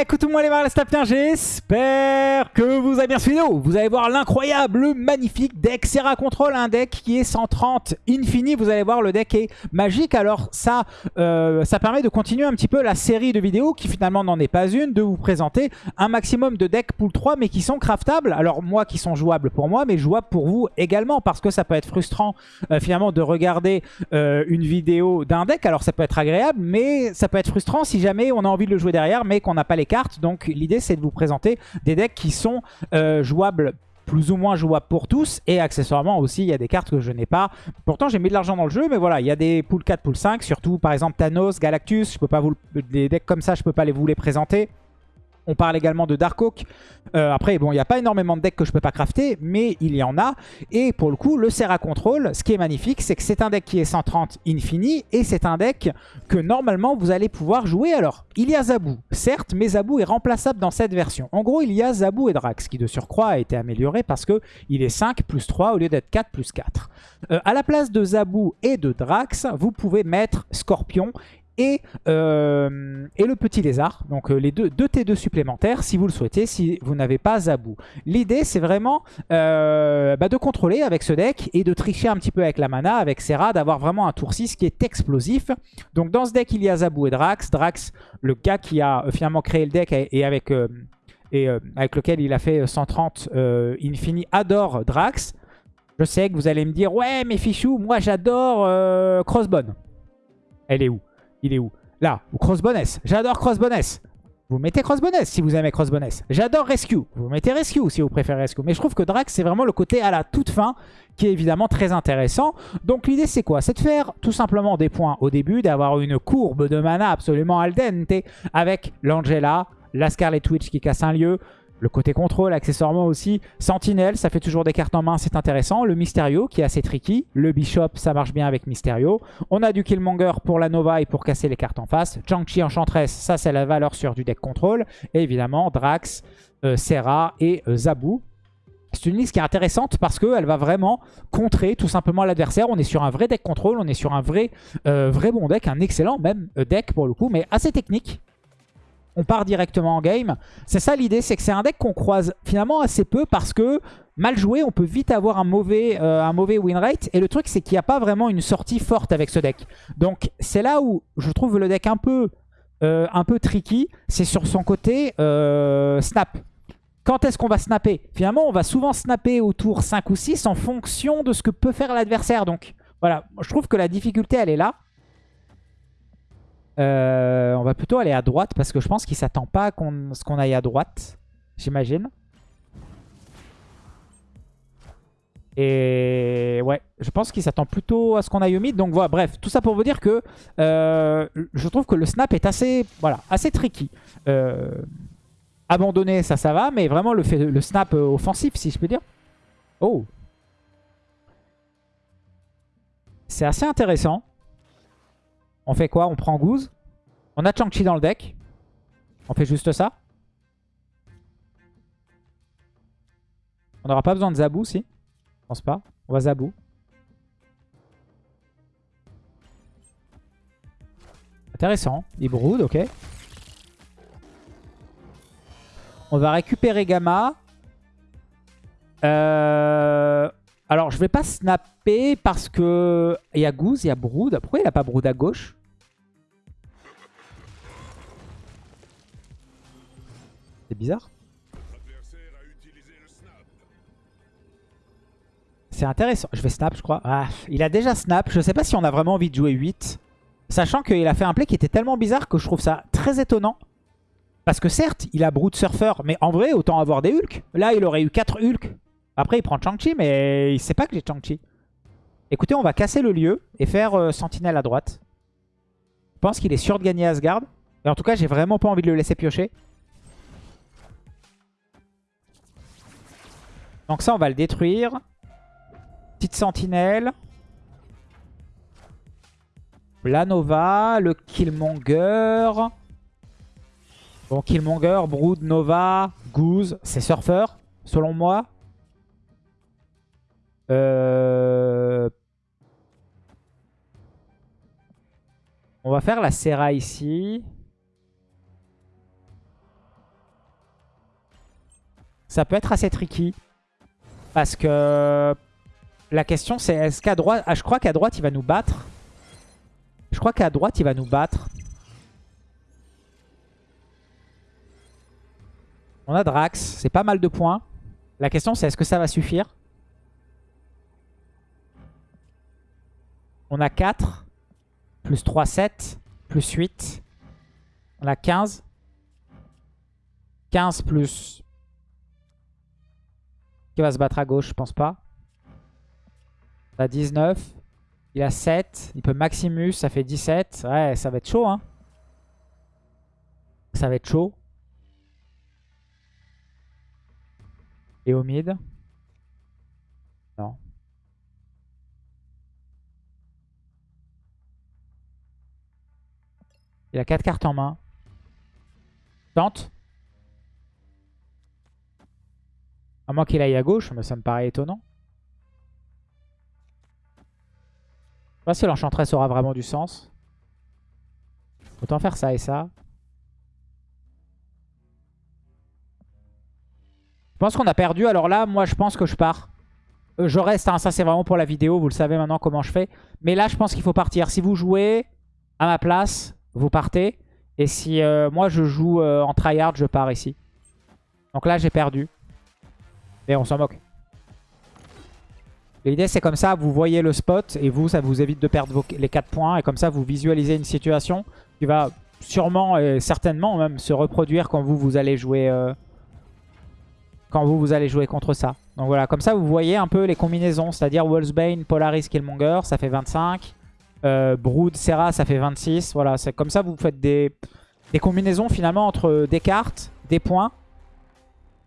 Écoutez-moi les marins, bien, j'espère que vous avez bien suivi Vous allez voir l'incroyable, magnifique deck Serra Control, un deck qui est 130 infini. Vous allez voir, le deck est magique. Alors ça, euh, ça permet de continuer un petit peu la série de vidéos qui finalement n'en est pas une, de vous présenter un maximum de decks pool 3 mais qui sont craftables. Alors moi, qui sont jouables pour moi, mais jouables pour vous également parce que ça peut être frustrant euh, finalement de regarder euh, une vidéo d'un deck. Alors ça peut être agréable, mais ça peut être frustrant si jamais on a envie de le jouer derrière mais qu'on n'a pas les Donc l'idée c'est de vous présenter des decks qui sont euh, jouables plus ou moins jouables pour tous. Et accessoirement aussi, il y a des cartes que je n'ai pas. Pourtant, j'ai mis de l'argent dans le jeu, mais voilà, il y a des pool 4, pool 5. Surtout, par exemple, Thanos, Galactus. Je peux pas vous... Des decks comme ça, je peux pas les vous les présenter. On parle également de Dark Oak. Euh, après, bon, il n'y a pas énormément de decks que je peux pas crafter, mais il y en a. Et pour le coup, le Serra Control, ce qui est magnifique, c'est que c'est un deck qui est 130 infini, et c'est un deck que normalement vous allez pouvoir jouer. Alors, il y a Zabou, certes, mais Zabou est remplaçable dans cette version. En gros, il y a Zabou et Drax, qui de surcroît a été amélioré parce que il est 5 plus 3 au lieu d'être 4 plus 4. Euh, à la place de Zabou et de Drax, vous pouvez mettre Scorpion euh, et, le petit lézard. Donc euh, les deux, deux T2 supplémentaires si vous le souhaitez, si vous n'avez pas Zabou. L'idée c'est vraiment euh, bah, de contrôler avec ce deck et de tricher un petit peu avec la mana, avec Serra, d'avoir vraiment un tour 6 qui est explosif. Donc dans ce deck il y a Zabou et Drax. Drax, le gars qui a finalement créé le deck et avec, et, avec lequel il a fait 130 Infini, adore Drax. Je sais que vous allez me dire, ouais mais Fichou, moi j'adore Crossbone. Elle est où? Il est où? Là, ou Crossboness. J'adore Crossboness. Vous mettez Crossboness si vous aimez Crossboness. J'adore Rescue. Vous mettez Rescue si vous préférez Rescue. Mais je trouve que Drax, c'est vraiment le côté à la toute fin qui est évidemment très intéressant. Donc l'idée, c'est quoi? C'est de faire tout simplement des points au début, d'avoir une courbe de mana absolument al dente avec l'Angela, la Scarlet Witch qui casse un lieu, le côté contrôle, accessoirement aussi. Sentinelle, ça fait toujours des cartes en main, c'est intéressant. Le Mysterio, qui est assez tricky. Le Bishop, ça marche bien avec Mysterio. On a du Killmonger pour la Nova et pour casser les cartes en face. Chang-Chi Enchantress, ça c'est la valeur sûre du deck contrôle. Et évidemment, Drax, euh, Serra et euh, Zabu. C'est une liste qui est intéressante parce qu'elle va vraiment contrer tout simplement l'adversaire. On est sur un vrai deck contrôle, on est sur un vrai, euh, vrai bon deck, un excellent même deck pour le coup, mais assez technique on part directement en game. C'est ça l'idée, c'est que c'est un deck qu'on croise finalement assez peu parce que mal joué, on peut vite avoir un mauvais, euh, win rate. Et le truc, c'est qu'il n'y a pas vraiment une sortie forte avec ce deck. Donc c'est là où je trouve le deck un peu, euh, un peu tricky. C'est sur son côté euh, snap. Quand est-ce qu'on va snapper? Finalement, on va souvent snapper au tour 5 ou 6 en fonction de ce que peut faire l'adversaire. Donc voilà, je trouve que la difficulté, elle est là. Euh, on va plutôt aller à droite parce que je pense qu'il s'attend pas à ce qu'on aille à droite. J'imagine. Et ouais, je pense qu'il s'attend plutôt à ce qu'on aille au mid. Donc voilà, bref, tout ça pour vous dire que euh, je trouve que le snap est assez, voilà, assez tricky. Euh, abandonner, ça, ça va, mais vraiment le, fait, le snap offensif, si je peux dire. Oh C'est assez intéressant. On fait quoi? On prend Goose. On a Chang-Chi dans le deck. On fait juste ça. On n'aura pas besoin de Zabou, si? Je pense pas. On va Zabou. Intéressant. Il brode, ok. On va récupérer Gamma. Euh, alors, je vais pas snapper parce que il y a Goose, il y a Brood. Pourquoi il a pas Brood à gauche? C'est bizarre. C'est intéressant. Je vais snap, je crois. Ah, il a déjà snap. Je sais pas si on a vraiment envie de jouer 8. Sachant qu'il a fait un play qui était tellement bizarre que je trouve ça très étonnant. Parce que certes, il a Brood Surfer, mais en vrai, autant avoir des Hulk. Là, il aurait eu 4 Hulk. Après, il prend Chang-Chi, mais il sait pas que j'ai Chang-Chi. Écoutez, on va casser le lieu et faire euh, Sentinelle à droite. Je pense qu'il est sûr de gagner Asgard. Et en tout cas, j'ai vraiment pas envie de le laisser piocher. Donc ça, on va le détruire. Petite sentinelle. La Nova, le Killmonger. Bon, Killmonger, Brood, Nova, Goose, c'est Surfer, selon moi. Euh... On va faire la Serra ici. Ça peut être assez tricky. Parce que la question c'est est-ce qu'à droite... Ah, je crois qu'à droite il va nous battre. Je crois qu'à droite il va nous battre. On a Drax, c'est pas mal de points. La question c'est est-ce que ça va suffire? On a 4, plus 3, 7, plus 8. On a 15. 15 plus... Qui va se battre à gauche, je pense pas. On a 19. Il a 7. Il peut Maximus, ça fait 17. Ouais, ça va être chaud, hein. Ça va être chaud. Et au mid? Non. Il a 4 cartes en main. Tente. À moins qu'il aille à gauche, mais ça me paraît étonnant. Je sais pas si l'enchantress aura vraiment du sens. Autant faire ça et ça. Je pense qu'on a perdu. Alors là, moi, je pense que je pars. Euh, je reste. Hein, ça, c'est vraiment pour la vidéo. Vous le savez maintenant comment je fais. Mais là, je pense qu'il faut partir. Si vous jouez à ma place, vous partez. Et si euh, moi, je joue euh, en tryhard, je pars ici. Donc là, j'ai perdu. Et on s'en moque. L'idée c'est comme ça, vous voyez le spot et vous, ça vous évite de perdre les 4 points. Et comme ça, vous visualisez une situation qui va sûrement et certainement même se reproduire quand vous, vous allez jouer euh, quand vous, vous allez jouer contre ça. Donc voilà, comme ça, vous voyez un peu les combinaisons. C'est-à-dire Wolfsbane, Polaris, Killmonger, ça fait 25. Euh, Brood, Serra, ça fait 26. Voilà, c'est comme ça, vous faites des combinaisons finalement entre des cartes, des points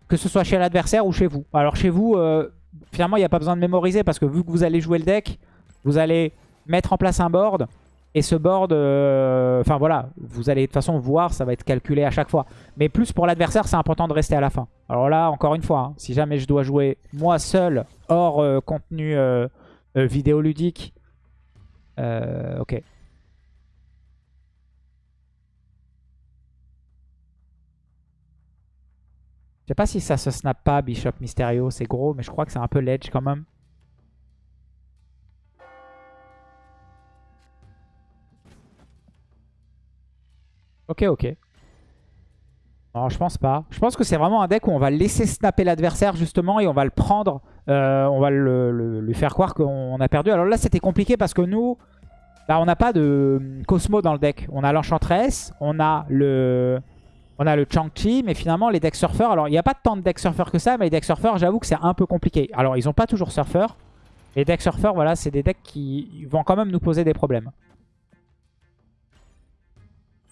que ce soit chez l'adversaire ou chez vous. Alors chez vous, euh, finalement, il n'y a pas besoin de mémoriser parce que vu que vous allez jouer le deck, vous allez mettre en place un board. Et ce board, euh, enfin voilà, vous allez de toute façon voir, ça va être calculé à chaque fois. Mais plus pour l'adversaire, c'est important de rester à la fin. Alors là, encore une fois, hein, si jamais je dois jouer moi seul, hors euh, contenu vidéoludique, ok. Je sais pas si ça se snap pas, Bishop Mysterio. C'est gros, mais je crois que c'est un peu ledge quand même. Ok, ok. Non, je pense pas. Je pense que c'est vraiment un deck où on va laisser snapper l'adversaire justement et on va le prendre. Euh, on va lui faire croire qu'on a perdu. Alors là, c'était compliqué parce que nous, bah, on n'a pas de Cosmo dans le deck. On a l'Enchantress, on a le... On a le Chang-Chi, mais finalement les decks surfeurs, alors il n'y a pas tant de decks surfeurs que ça, mais les decks surfeurs, j'avoue que c'est un peu compliqué. Alors ils n'ont pas toujours surfeurs. Les decks surfeurs, voilà, c'est des decks qui vont quand même nous poser des problèmes.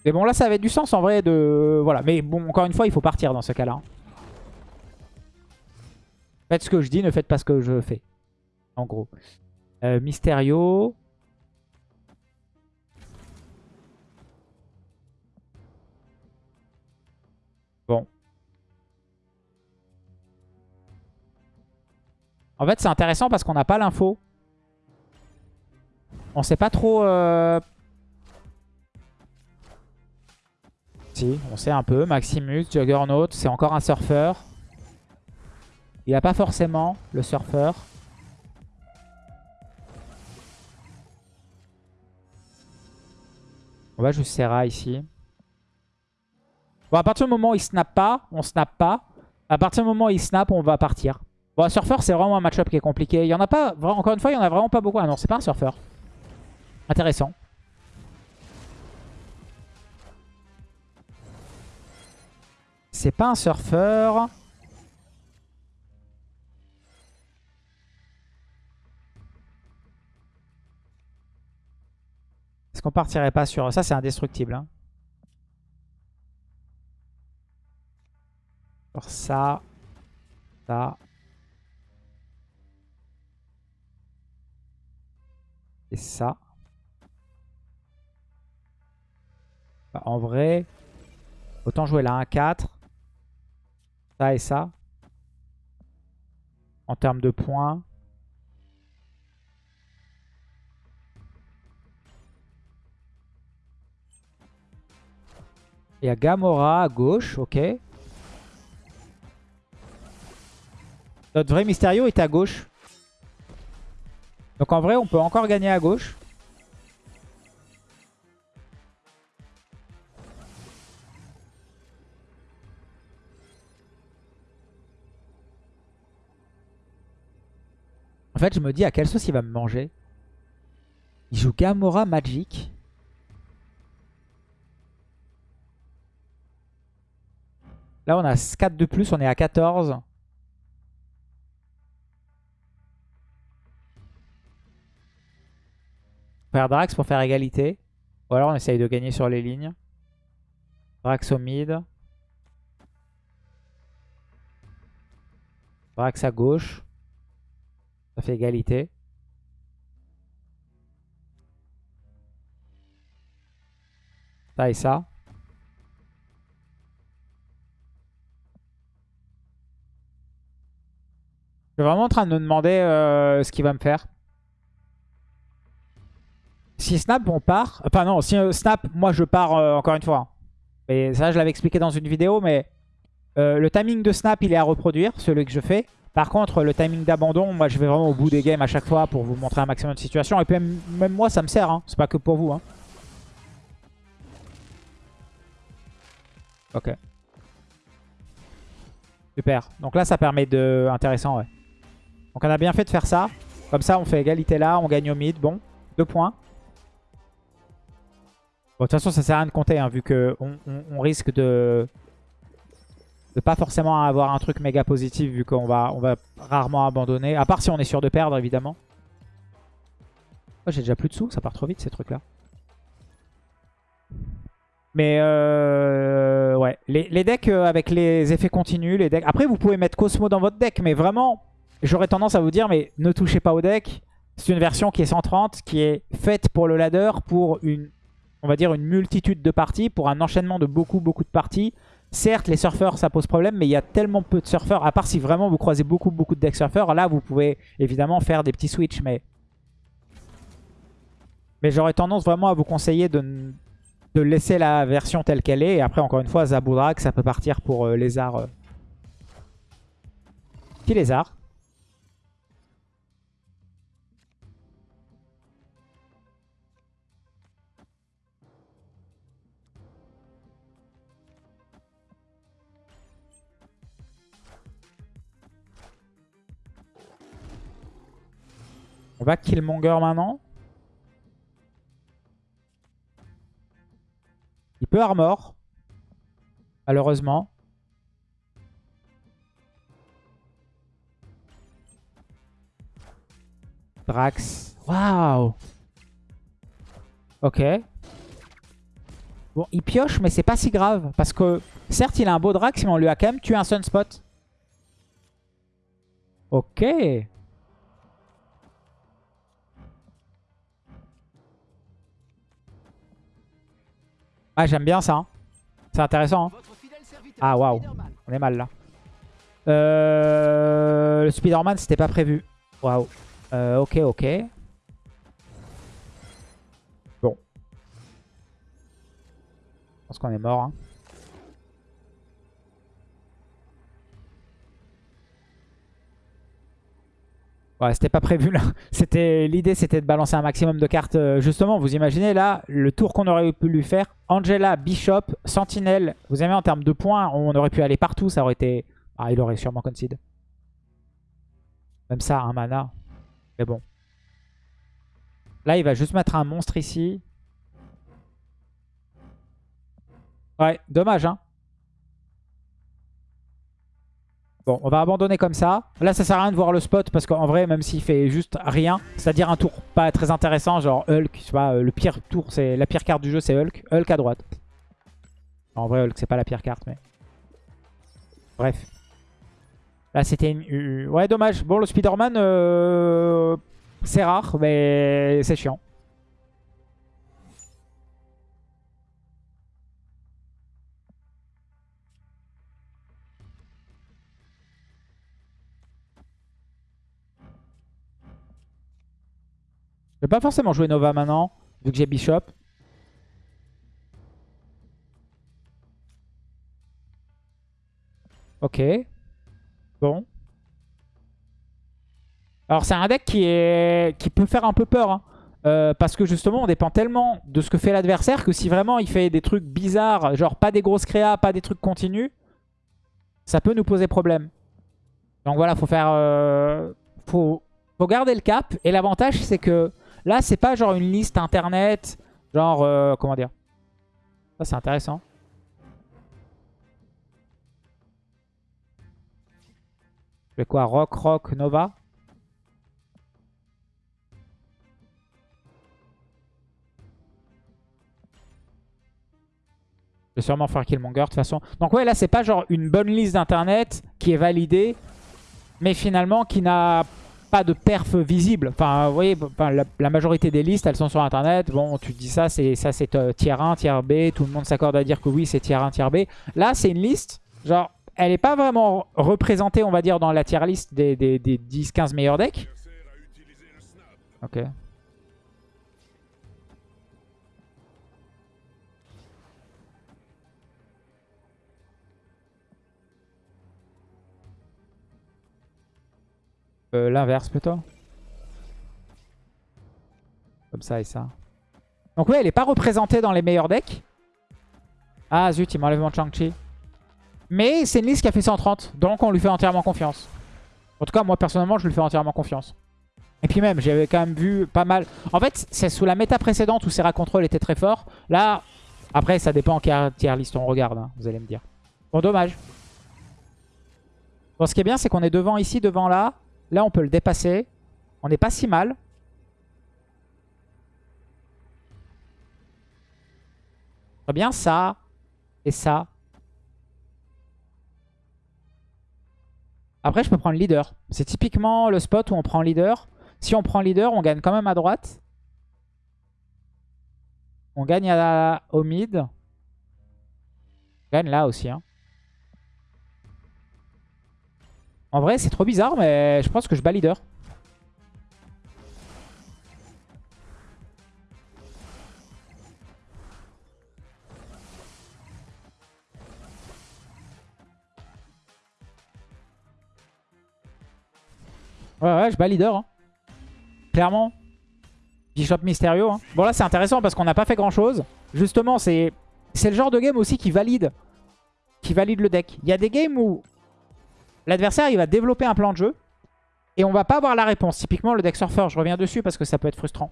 Mais bon, là, ça avait du sens en vrai de... Voilà, mais bon, encore une fois, il faut partir dans ce cas-là. Faites ce que je dis, ne faites pas ce que je fais. En gros. Euh, Mysterio. En fait, c'est intéressant parce qu'on n'a pas l'info. On sait pas trop... Euh, si, on sait un peu. Maximus, Juggernaut, c'est encore un surfeur. Il a pas forcément le surfeur. On va juste Serra ici. Bon, à partir du moment où il snap pas, on snap pas. À partir du moment où il snap, on va partir. Bon, un surfeur, c'est vraiment un match-up qui est compliqué. Il y en a pas, encore une fois, il y en a vraiment pas beaucoup. Ah non, c'est pas un surfeur. Intéressant. C'est pas un surfeur. Est-ce qu'on partirait pas sur... Ça, c'est indestructible. Hein. Ça, ça. Et ça. Bah, en vrai, autant jouer la 1-4. Ça et ça. En termes de points. Il y a Gamora à gauche, ok. Notre vrai Mysterio est à gauche. Donc en vrai, on peut encore gagner à gauche. En fait, je me dis à quelle sauce il va me manger. Il joue Gamora Magic. Là, on a 4 de plus, on est à 14. Faire Drax pour faire égalité. Ou alors on essaye de gagner sur les lignes. Drax au mid. Drax à gauche. Ça fait égalité. Ça et ça. Je suis vraiment en train de me demander euh, ce qu'il va me faire. Si Snap, on part... Enfin non, si euh, Snap, moi je pars euh, encore une fois. Et ça, je l'avais expliqué dans une vidéo, mais le timing de Snap, il est à reproduire, celui que je fais. Par contre, le timing d'abandon, moi je vais vraiment au bout des games à chaque fois pour vous montrer un maximum de situations. Et puis même, moi, ça me sert, hein. c'est pas que pour vous. Hein. Ok. Super. Donc là, ça permet de... Intéressant, ouais. Donc on a bien fait de faire ça. Comme ça, on fait égalité là, on gagne au mid. Bon, deux points. De toute façon, ça sert à rien de compter, hein, vu qu'on on, risque de... De pas forcément avoir un truc méga positif, vu qu'on va, on va rarement abandonner. À part si on est sûr de perdre, évidemment. Oh, J'ai déjà plus de sous, ça part trop vite, ces trucs-là. Mais euh, ouais, les, decks euh, avec les effets continus, les decks... Après, vous pouvez mettre Cosmo dans votre deck, mais vraiment, j'aurais tendance à vous dire, mais ne touchez pas au deck. C'est une version qui est 130, qui est faite pour le ladder, pour une, on va dire, une multitude de parties, pour un enchaînement de beaucoup, beaucoup de parties. Certes, les surfeurs, ça pose problème, mais il y a tellement peu de surfeurs, à part si vraiment vous croisez beaucoup, beaucoup de decks surfeurs. Là, vous pouvez évidemment faire des petits switches, mais... Mais j'aurais tendance vraiment à vous conseiller de, laisser la version telle qu'elle est. Et après, encore une fois, Zaboudrak, ça peut partir pour Lézard. Qui Lézard On va Killmonger maintenant. Il peut armor. Malheureusement. Drax. Waouh Ok. Bon, il pioche, mais c'est pas si grave. Parce que, certes, il a un beau Drax, mais on lui a quand même tué un Sunspot. Ok. Ah, j'aime bien ça. Hein. C'est intéressant. Hein. Ah, waouh. On est mal là. Euh, le Spider-Man, c'était pas prévu. Waouh. Euh, ok, ok. Bon. Je pense qu'on est mort. Hein. Ouais, c'était pas prévu là. C'était L'idée c'était de balancer un maximum de cartes. Euh, justement, vous imaginez là, le tour qu'on aurait pu lui faire. Angela, Bishop, Sentinelle. Vous avez en termes de points, on aurait pu aller partout. Ça aurait été... Ah, il aurait sûrement concede. Même ça, un mana. Mais bon. Là, il va juste mettre un monstre ici. Ouais, dommage, hein. Bon, on va abandonner comme ça. Là, ça sert à rien de voir le spot parce qu'en vrai, même s'il fait juste rien, c'est-à-dire un tour pas très intéressant, genre Hulk, tu vois, euh, le pire tour, c'est la pire carte du jeu, c'est Hulk. Hulk à droite. En vrai, Hulk, c'est pas la pire carte, mais... Bref. Là, c'était une... Ouais, dommage. Bon, le Spider-Man, euh... c'est rare, mais c'est chiant. Vais pas forcément jouer Nova maintenant, vu que j'ai Bishop. Ok. Bon. Alors c'est un deck qui, est... qui peut faire un peu peur. Hein. Euh, parce que justement on dépend tellement de ce que fait l'adversaire que si vraiment il fait des trucs bizarres, genre pas des grosses créas, pas des trucs continus, ça peut nous poser problème. Donc voilà, faut faire... Euh, faut, faut garder le cap. Et l'avantage c'est que là c'est pas genre une liste internet, genre... Euh, comment dire Ça c'est intéressant. Je fais quoi? Rock, Rock, Nova? Je vais sûrement faire Killmonger de toute façon. Donc ouais, là, c'est pas genre une bonne liste d'internet qui est validée, mais finalement qui n'a pas de perf visible. Enfin, vous voyez, la, majorité des listes, elles sont sur internet. Bon, tu dis ça, c'est ça c'est euh, tier 1, tier B. Tout le monde s'accorde à dire que oui, c'est tier 1, tier B. Là, c'est une liste, genre, elle n'est pas vraiment représentée, on va dire, dans la tier list des, des 10-15 meilleurs decks. Ok. Euh, l'inverse plutôt. Comme ça et ça. Donc ouais, elle n'est pas représentée dans les meilleurs decks. Ah zut, il m'enlève mon Chang-Chi. Mais c'est une liste qui a fait 130. Donc on lui fait entièrement confiance. En tout cas, moi personnellement, je lui fais entièrement confiance. Et puis même, j'avais quand même vu pas mal... En fait, c'est sous la méta précédente où Serra Control était très fort. Là, après, ça dépend en quelle tier list on regarde, hein, vous allez me dire. Bon, dommage. Bon, ce qui est bien, c'est qu'on est devant ici, devant là. Là, on peut le dépasser. On n'est pas si mal. Très bien, ça et ça. Après, je peux prendre leader. C'est typiquement le spot où on prend leader. Si on prend leader, on gagne quand même à droite. On gagne à, au mid. On gagne là aussi. Hein. En vrai, c'est trop bizarre, mais je pense que je bats leader. Ouais, ouais, je bats leader. Hein. Clairement. Bishop Mysterio. Hein. Bon, là, c'est intéressant parce qu'on n'a pas fait grand-chose. Justement, c'est le genre de game aussi qui valide, qui valide le deck. Il y a des games où L'adversaire, il va développer un plan de jeu. Et on va pas avoir la réponse. Typiquement, le deck surfer, je reviens dessus parce que ça peut être frustrant.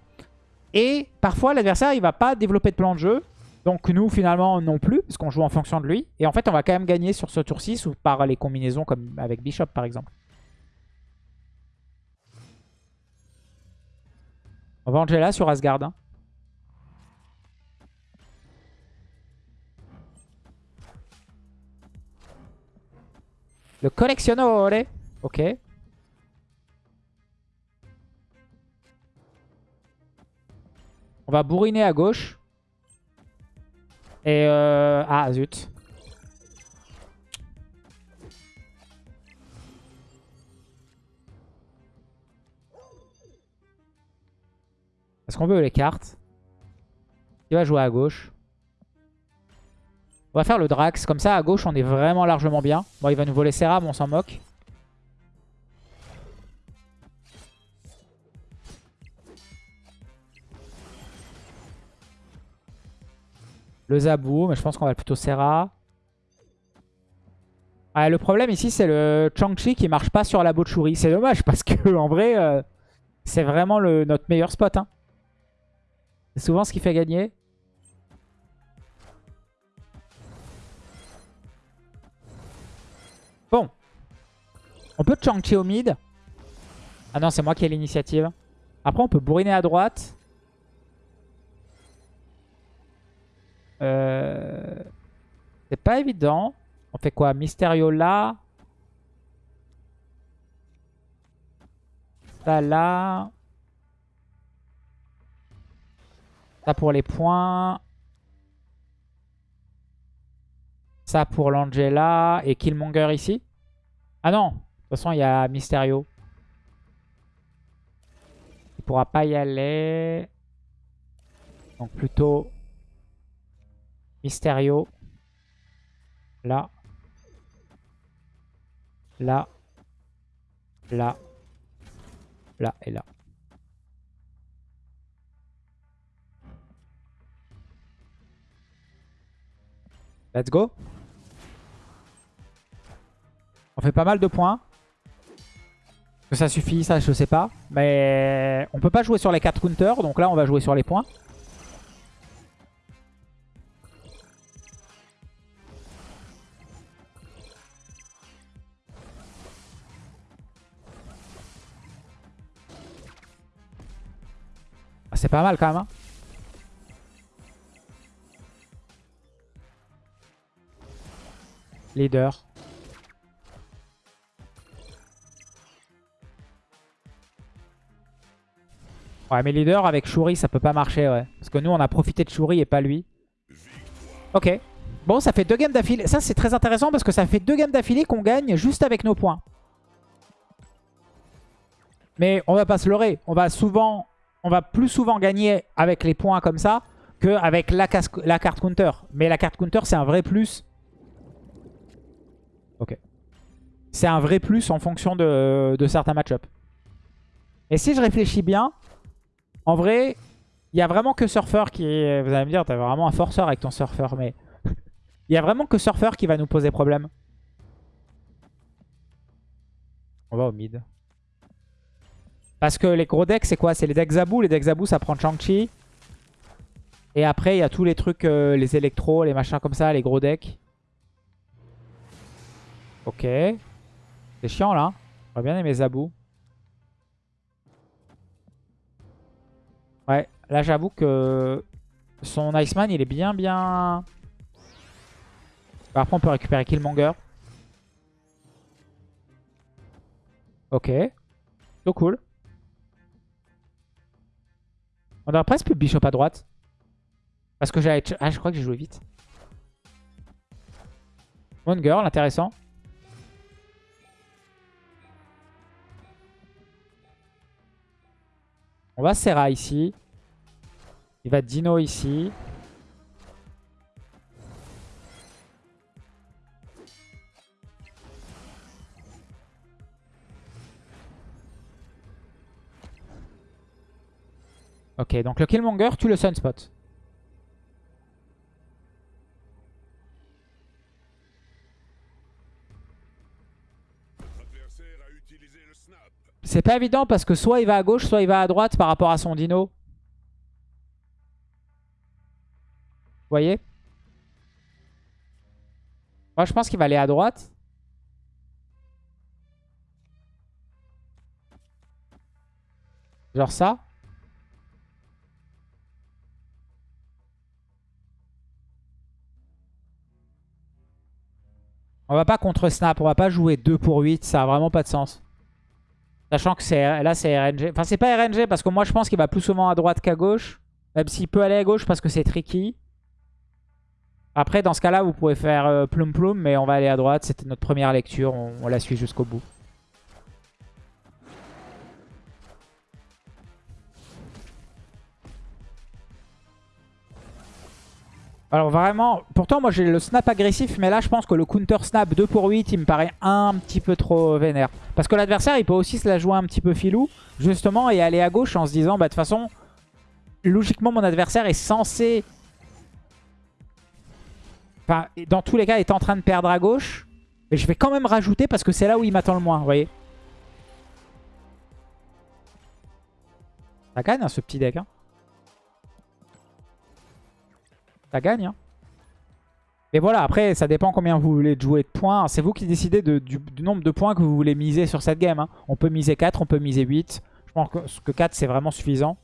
Et parfois, l'adversaire, il va pas développer de plan de jeu. Donc nous, finalement, non plus, parce qu'on joue en fonction de lui. Et en fait, on va quand même gagner sur ce tour 6 ou par les combinaisons comme avec Bishop, par exemple. On va Angela sur Asgard. Hein. Le collectionneur. Ok. On va bourriner à gauche. Et euh... Ah, zut. Est-ce qu'on veut les cartes? Il va jouer à gauche? On va faire le Drax. Comme ça, à gauche, on est vraiment largement bien. Bon, il va nous voler Serra, mais on s'en moque. Le Zabou, mais je pense qu'on va plutôt Serra. le problème ici, c'est le Chang-Chi qui marche pas sur la Bochuri. C'est dommage parce que en vrai, euh, c'est vraiment le, notre meilleur spot. Hein. C'est souvent ce qui fait gagner. On peut Chang-Chi au mid. Ah non, c'est moi qui ai l'initiative. Après, on peut bourriner à droite. Euh... C'est pas évident. On fait quoi? Mysterio là. Ça là. Ça pour les points. Ça pour l'Angela et Killmonger ici? Ah non, toute façon, il y a Mysterio. Il pourra pas y aller. Donc plutôt Mysterio. Là. Là. Là. là et là. Let's go. On fait pas mal de points. Que ça suffit, ça je sais pas. Mais on peut pas jouer sur les 4 counters. Donc là on va jouer sur les points. Ah, c'est pas mal quand même. Hein. Leader. Ouais, mais leader avec Shuri, ça peut pas marcher, ouais. Parce que nous, on a profité de Shuri et pas lui. Ok. Bon, ça fait deux games d'affilée. Ça, c'est très intéressant parce que ça fait deux games d'affilée qu'on gagne juste avec nos points. Mais on va pas se leurrer. On va souvent, on va plus souvent gagner avec les points comme ça qu'avec la, la carte counter. Mais la carte counter, c'est un vrai plus. Ok. C'est un vrai plus en fonction de, de certains match-ups. Et si je réfléchis bien, en vrai, il y a vraiment que Surfer qui... Vous allez me dire, t'as vraiment un forceur avec ton Surfer, mais... Il y a vraiment que Surfer qui va nous poser problème. On va au mid. Parce que les gros decks, c'est quoi? C'est les decks Zabou. Les decks Zabou, ça prend Chang-Chi. Et après, il y a tous les trucs, euh, les électros, les machins comme ça, les gros decks. Ok. C'est chiant, là. J'aurais bien aimé Zabou. Ouais, là j'avoue que son Iceman il est bien bien... Après on peut récupérer Killmonger. Ok. So cool. On aurait presque plus Bishop à droite. Parce que j'avais... Ah je crois que j'ai joué vite. Moon Girl, intéressant. On va Serra ici. Il va Dino ici. Ok, donc le Killmonger tue le Sunspot. C'est pas évident parce que soit il va à gauche, soit il va à droite par rapport à son dino. Vous voyez? Moi, je pense qu'il va aller à droite. Genre ça. On va pas contre snap, on va pas jouer 2 pour 8, ça a vraiment pas de sens. Sachant que là c'est RNG. Enfin c'est pas RNG parce que moi je pense qu'il va plus souvent à droite qu'à gauche. Même s'il peut aller à gauche parce que c'est tricky. Après dans ce cas là vous pouvez faire euh, plum mais on va aller à droite. C'était notre première lecture, on la suit jusqu'au bout. Alors vraiment, pourtant moi j'ai le snap agressif, mais là je pense que le counter snap 2 pour 8, il me paraît un petit peu trop vénère. Parce que l'adversaire il peut aussi se la jouer un petit peu filou, justement, et aller à gauche en se disant, bah de toute façon, logiquement mon adversaire est censé... Enfin, dans tous les cas, est en train de perdre à gauche. Mais je vais quand même rajouter parce que c'est là où il m'attend le moins, vous voyez. Ça gagne hein, ce petit deck. Hein. Ça gagne. Hein. Mais voilà, après, ça dépend combien vous voulez jouer de points. C'est vous qui décidez du, nombre de points que vous voulez miser sur cette game. Hein. On peut miser 4, on peut miser 8. Je pense que 4, c'est vraiment suffisant.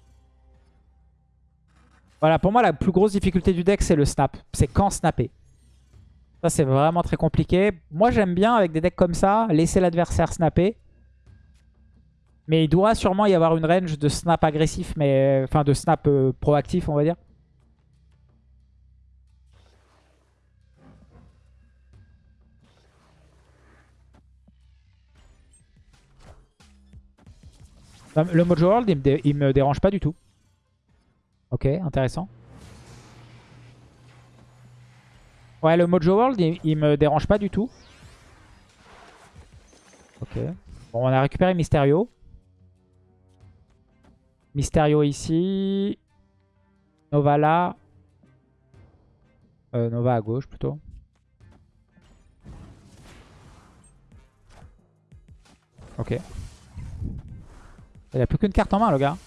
Voilà, pour moi, la plus grosse difficulté du deck, c'est le snap. C'est quand snapper. Ça, c'est vraiment très compliqué. Moi, j'aime bien, avec des decks comme ça, laisser l'adversaire snapper. Mais il doit sûrement y avoir une range de snap agressif, mais enfin de snap euh, proactif, on va dire. Le Mojo World, il me, dérange pas du tout. Ok, intéressant. Ouais, le Mojo World, il, me dérange pas du tout. Ok. Bon, on a récupéré Mysterio. Mysterio ici. Nova là. Euh, Nova à gauche plutôt. Ok. Il a plus qu'une carte en main le gars.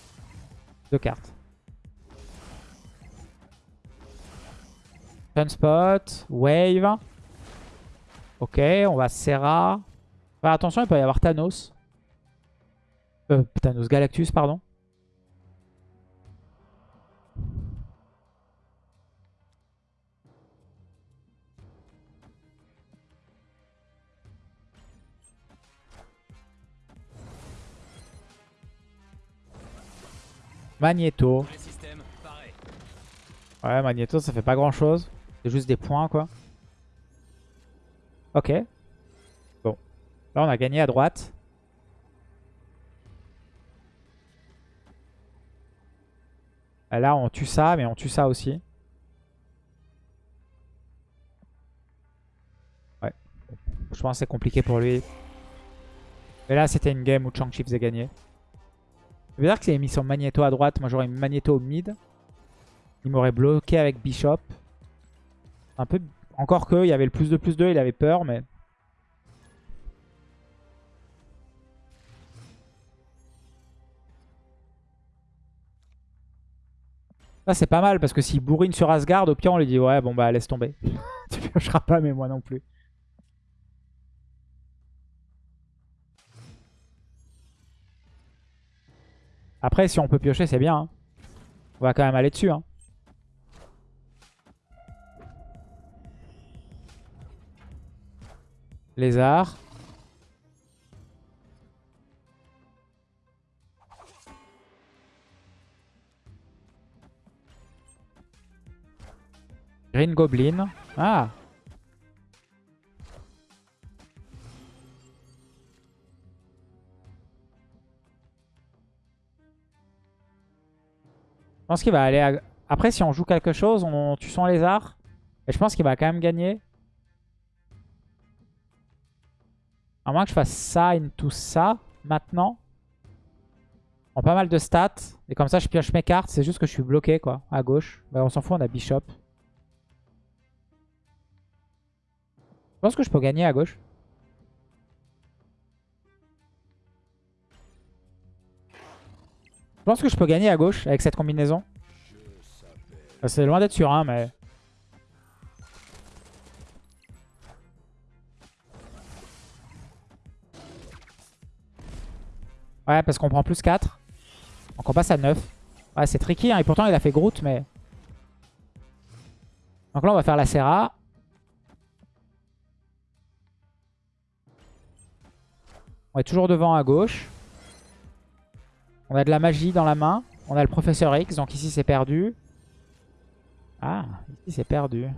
Deux cartes. Sunspot, Wave. Ok, on va Serra. Attention, il peut y avoir Thanos. Euh, Thanos Galactus, pardon. Magneto. Ouais, Magneto, ça fait pas grand chose. C'est juste des points, quoi. Ok. Bon. Là, on a gagné à droite. Là, on tue ça, mais on tue ça aussi. Ouais. Je pense que c'est compliqué pour lui. Mais là, c'était une game où Chang-Chi faisait gagner. Ça veut dire qu'il a mis son Magneto à droite. Moi, j'aurais mis Magneto au mid. Il m'aurait bloqué avec Bishop. Un peu... Encore que, il y avait le plus de plus 2, il avait peur, mais... Ça, c'est pas mal, parce que s'il bourrine sur Asgard, au pire, on lui dit « Ouais, bon, bah, laisse tomber. tu piocheras pas, mais moi non plus. » Après, si on peut piocher, c'est bien. Hein. On va quand même aller dessus. Hein. Lézard. Green Goblin. Ah pense qu'il va aller... Après, si on joue quelque chose, on tue son lézard. Et je pense qu'il va quand même gagner. À moins que je fasse ça into ça maintenant. En pas mal de stats. Et comme ça, je pioche mes cartes. C'est juste que je suis bloqué, quoi, à gauche. Bah, on s'en fout, on a Bishop. Je pense que je peux gagner à gauche. Pense que je peux gagner à gauche avec cette combinaison. C'est loin d'être sûr, hein, mais... Ouais, parce qu'on prend plus 4. Donc on passe à 9. Ouais, c'est tricky, hein, et pourtant il a fait Groot, mais... Donc là, on va faire la Serra. On est toujours devant à gauche. On a de la magie dans la main. On a le professeur X, donc ici c'est perdu. Ah, ici c'est perdu.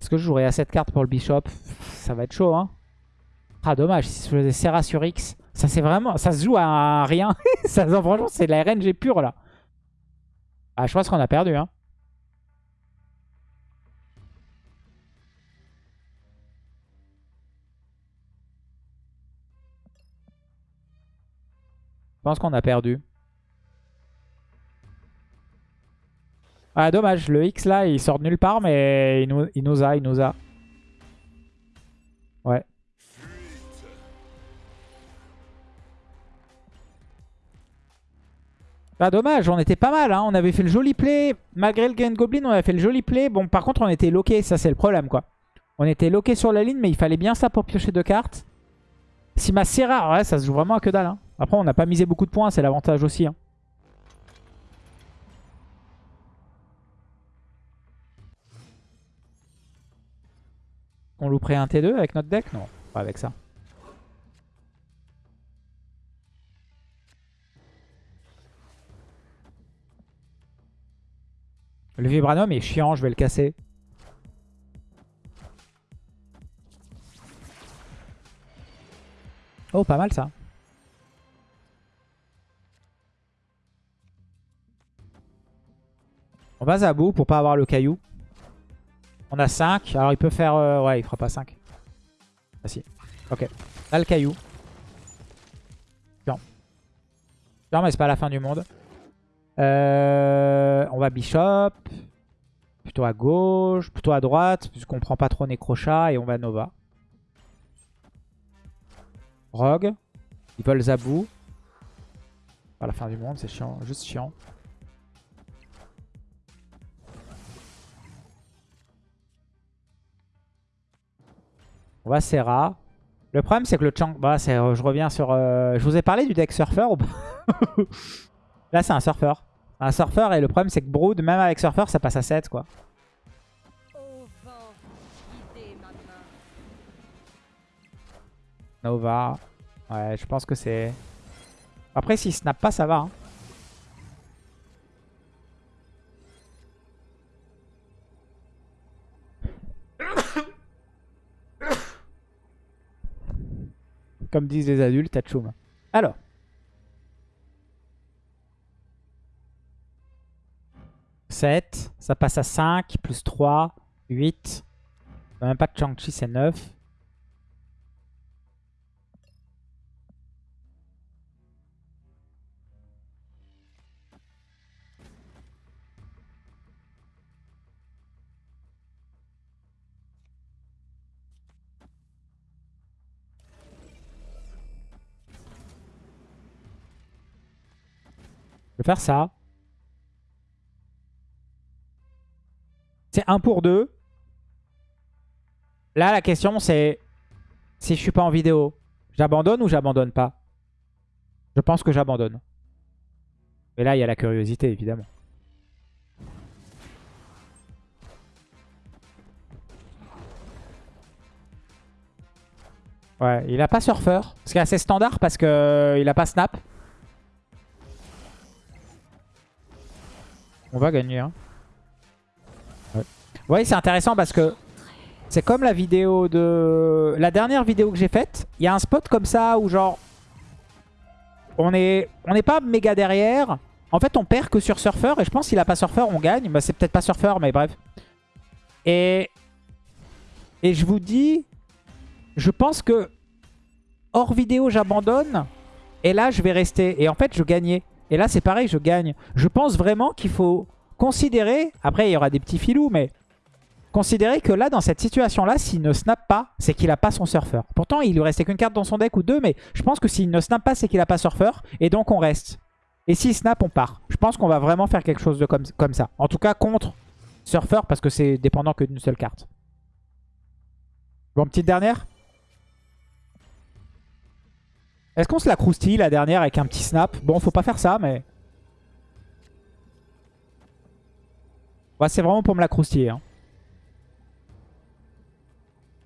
Est-ce que je jouerai à cette carte pour le Bishop? Ça va être chaud, hein Ah, dommage, si je faisais Serra sur X, ça c'est vraiment... Ça se joue à rien. ça, franchement, c'est de la RNG pure, là. Ah, je pense qu'on a perdu, hein. Pense qu'on a perdu. Ah dommage, le X là il sort de nulle part mais il nous, a, il nous a. Ouais. Bah dommage, on était pas mal, hein. on avait fait le joli play. Malgré le Green Goblin, on avait fait le joli play. Bon par contre on était loqué, ça c'est le problème quoi. On était loqué sur la ligne mais il fallait bien ça pour piocher deux cartes. Si ma Serra, ouais ça se joue vraiment à que dalle. Hein. Après, on n'a pas misé beaucoup de points, c'est l'avantage aussi. Hein. On louperait un T2 avec notre deck? Non, pas avec ça. Le Vibranum est chiant, je vais le casser. Oh, pas mal ça. On va bout pour pas avoir le caillou. On a 5. Alors il peut faire... euh, ouais, il fera pas 5. Ah si. Ok. Là, le caillou. Non. Non, mais c'est pas la fin du monde. Euh, on va Bishop. Plutôt à gauche. Plutôt à droite. Puisqu'on prend pas trop Necrochat. Et on va Nova. Rogue. Ils veulent Zabou. Pas la fin du monde, c'est chiant. Juste chiant. On va Serra. Le problème, c'est que le Chang... Bah, c'est- je reviens sur... euh, Je vous ai parlé du deck Surfer ou Là, c'est un Surfer. Un Surfer, et le problème, c'est que Brood, même avec Surfer, ça passe à 7, quoi. Nova. Ouais, je pense que c'est... Après, s'il snap pas, ça va. hein. Comme disent les adultes, Tachoum. Alors. « 7, ça passe à 5, plus 3, 8. Même pas de Chang-Chi, c'est 9. Je vais faire ça. C'est 1 pour 2. Là, la question, c'est si je suis pas en vidéo, j'abandonne ou j'abandonne pas? Je pense que j'abandonne. Mais là, il y a la curiosité, évidemment. Ouais, il a pas surfer. Ce qui est assez standard parce que euh, a pas snap. On va gagner. Hein. Ouais. C'est intéressant parce que c'est comme la vidéo de... La dernière vidéo que j'ai faite, il y a un spot comme ça où genre... On n'est on pas méga derrière. En fait, on perd que sur Surfer. Et je pense qu'il a pas Surfer, on gagne. Bah, c'est peut-être pas Surfer, mais bref. Et... Et je vous dis... Je pense que... Hors vidéo, j'abandonne. Et là, je vais rester. Et en fait, je gagnais. Et là, c'est pareil, je gagne. Je pense vraiment qu'il faut considérer... Après, il y aura des petits filous, mais... Considérer que là, dans cette situation-là, s'il ne snap pas, c'est qu'il a pas son surfer. Pourtant, il lui restait qu'une carte dans son deck ou deux, mais je pense que s'il ne snap pas, c'est qu'il a pas surfer. Et donc, on reste. Et s'il snap, on part. Je pense qu'on va vraiment faire quelque chose de comme, comme ça. En tout cas, contre surfer, parce que c'est dépendant que d'une seule carte. Bon, petite dernière Est-ce qu'on se la croustille, la dernière, avec un petit snap? Bon, faut pas faire ça, mais... Ouais, c'est vraiment pour me la croustiller, hein.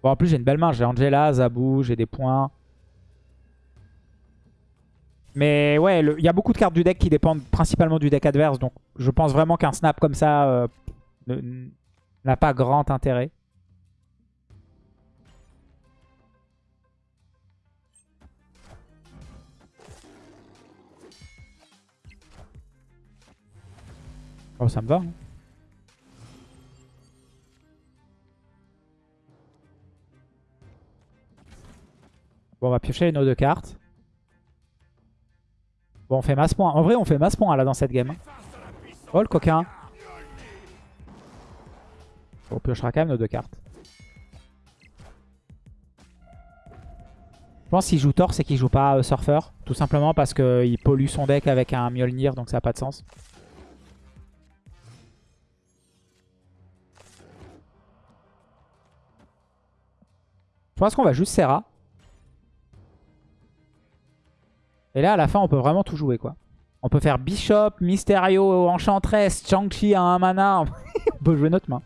Bon, en plus, j'ai une belle main. J'ai Angela, Zabou, j'ai des points. Mais ouais, il y a beaucoup de cartes du deck qui dépendent principalement du deck adverse. Donc, je pense vraiment qu'un snap comme ça euh, n'a pas grand intérêt. Oh, ça me va. hein. Bon, on va piocher nos deux cartes. Bon, on fait masse point. En vrai, on fait masse point là dans cette game. Oh, le coquin. On piochera quand même nos deux cartes. Je pense qu'il joue Thor, c'est qu'il joue pas euh, Surfer. Tout simplement parce qu'il pollue son deck avec un Mjolnir, donc ça n'a pas de sens. Je pense qu'on va juste Serra. Et là, à la fin, on peut vraiment tout jouer, quoi. On peut faire Bishop, Mysterio, Enchantress, Chang-Chi à un mana. on peut jouer notre main.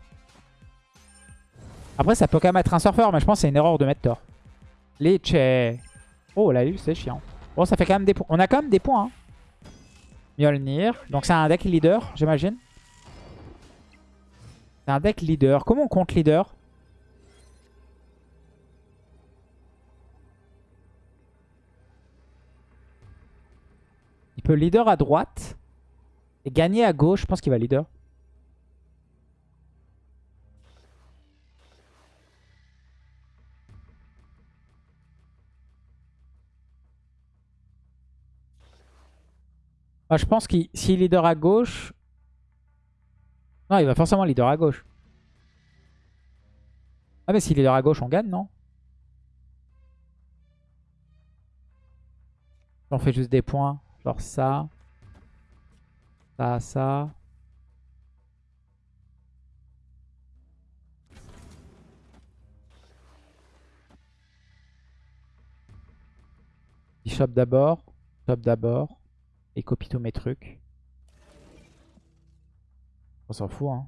Après, ça peut quand même être un surfeur, mais je pense que c'est une erreur de mettre Thor. Leche. Oh, là, c'est chiant. Bon, ça fait quand même des points. On a quand même des points. Hein. Mjolnir. Donc, c'est un deck leader, j'imagine. C'est un deck leader. Comment on compte leader? leader à droite et gagner à gauche. Je pense qu'il va leader. Je pense qu'il s'il leader à gauche... Non, il va forcément leader à gauche. Ah mais s'il leader à gauche, on gagne, non? On fait juste des points. Genre ça. Ça, ça. Bishop d'abord. Top d'abord. Et copie tous mes trucs. On s'en fout, hein.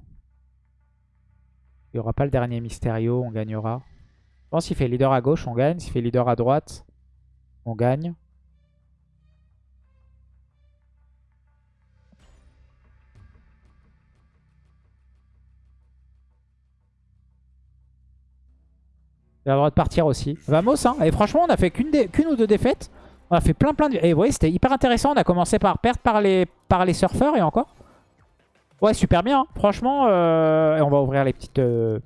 Il n'y aura pas le dernier Mysterio, on gagnera. Je pense qu'il fait leader à gauche, on gagne. S'il fait leader à droite, on gagne. Il a le droit de partir aussi. Vamos, hein. Et franchement, on a fait qu'une ou deux défaites. On a fait plein plein de... Et vous voyez, c'était hyper intéressant. On a commencé par perdre par les, par les surfeurs et encore. Ouais, super bien. Hein. Franchement, euh... on va ouvrir les petites... Euh,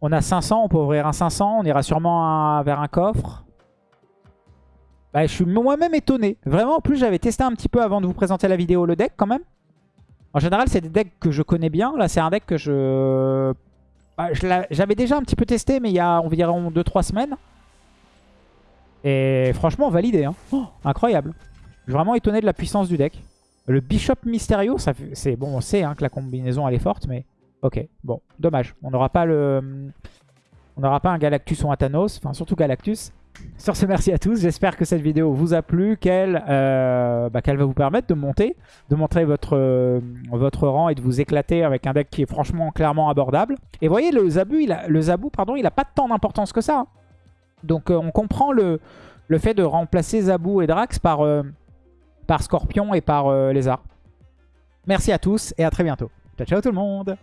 on a 500, on peut ouvrir un 500. On ira sûrement vers un coffre. Bah, je suis moi-même étonné. Vraiment, en plus, j'avais testé un petit peu avant de vous présenter la vidéo le deck quand même. En général, c'est des decks que je connais bien. Là, c'est un deck que je bah, j'avais déjà un petit peu testé, mais il y a environ 2-3 semaines. Et franchement, validé. Hein. Oh, incroyable. Je suis vraiment étonné de la puissance du deck. Le Bishop Mysterio, c'est bon, on sait hein, que la combinaison elle est forte, mais ok, bon, dommage. On n'aura pas le, on n'aura pas un Galactus ou un Thanos, enfin surtout Galactus. Sur ce, merci à tous. J'espère que cette vidéo vous a plu, qu'elle euh, bah, va vous permettre de monter, de montrer votre, euh, votre rang et de vous éclater avec un deck qui est franchement clairement abordable. Et voyez, le Zabu, il a, le Zabu, pardon, il a pas tant d'importance que ça. Hein. Donc euh, on comprend le, le fait de remplacer Zabu et Drax par, par Scorpion et par Lézard. Merci à tous et à très bientôt. Ciao ciao tout le monde